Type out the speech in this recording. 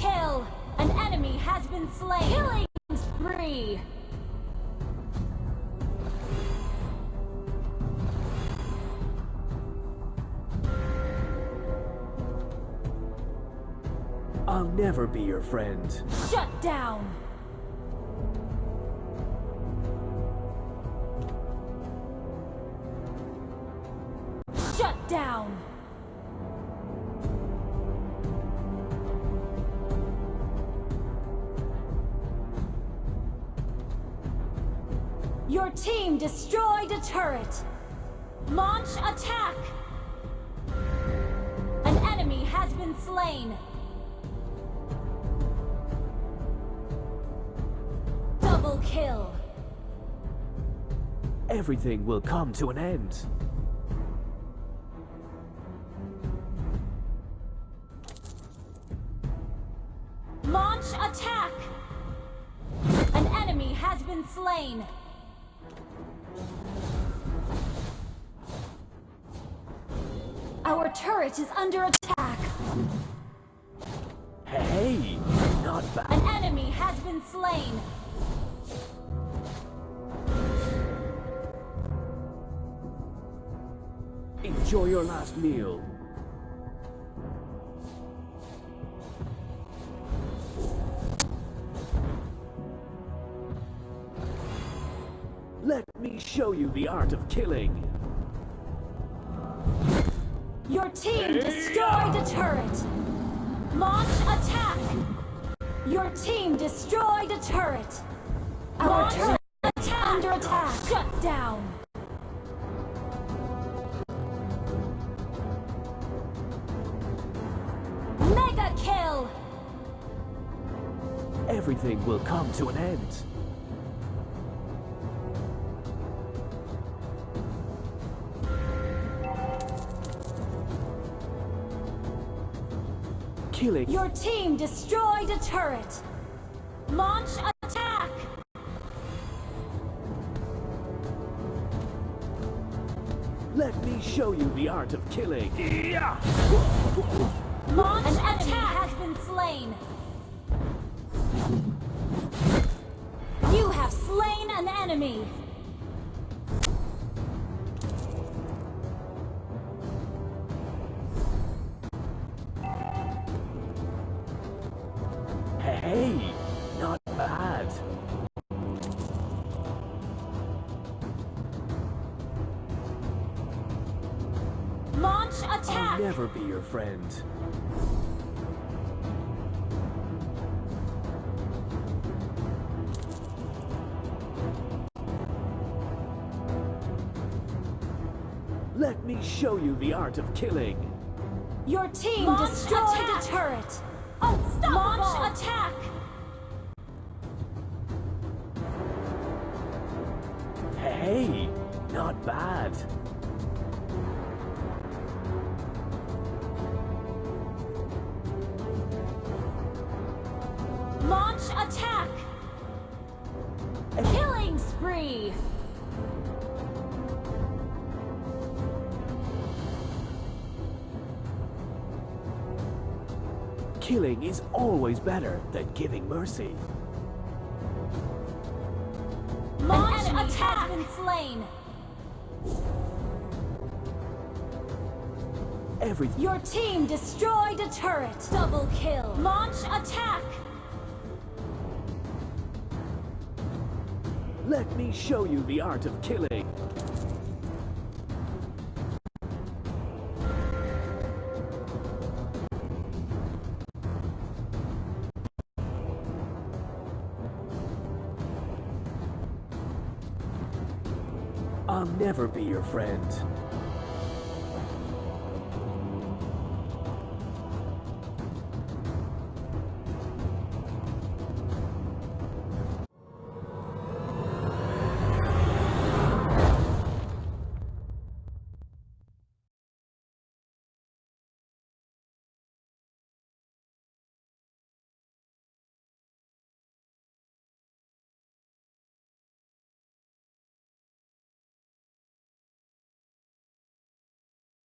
kill! An enemy has been slain! Killing spree! I'll never be your friend. Shut down! Shut down! Your team destroyed a turret! Launch attack! An enemy has been slain! Double kill! Everything will come to an end. Launch attack! An enemy has been slain! Our turret is under attack! Hey, not bad. An enemy has been slain! Enjoy your last meal. Me show you the art of killing. Your team destroyed a turret! Launch attack! Your team destroyed a turret! Our turret is under attack! Shut down! Mega kill! Everything will come to an end. Killing Your team destroyed a turret! Launch attack! Let me show you the art of killing. Yeah. Launch An enemy has been slain! You have slain an enemy! Hey, not bad. Launch attack! I'll never be your friend. Let me show you the art of killing. Your team destroyed a turret! Oh, Unstoppable! Launch attack! Hey, not bad. Launch attack! Killing spree! Killing is always better than giving mercy. Launch attack! has been slain! Everything. Your team destroyed a turret! Double kill! Launch attack! Let me show you the art of killing. I'll never be your friend.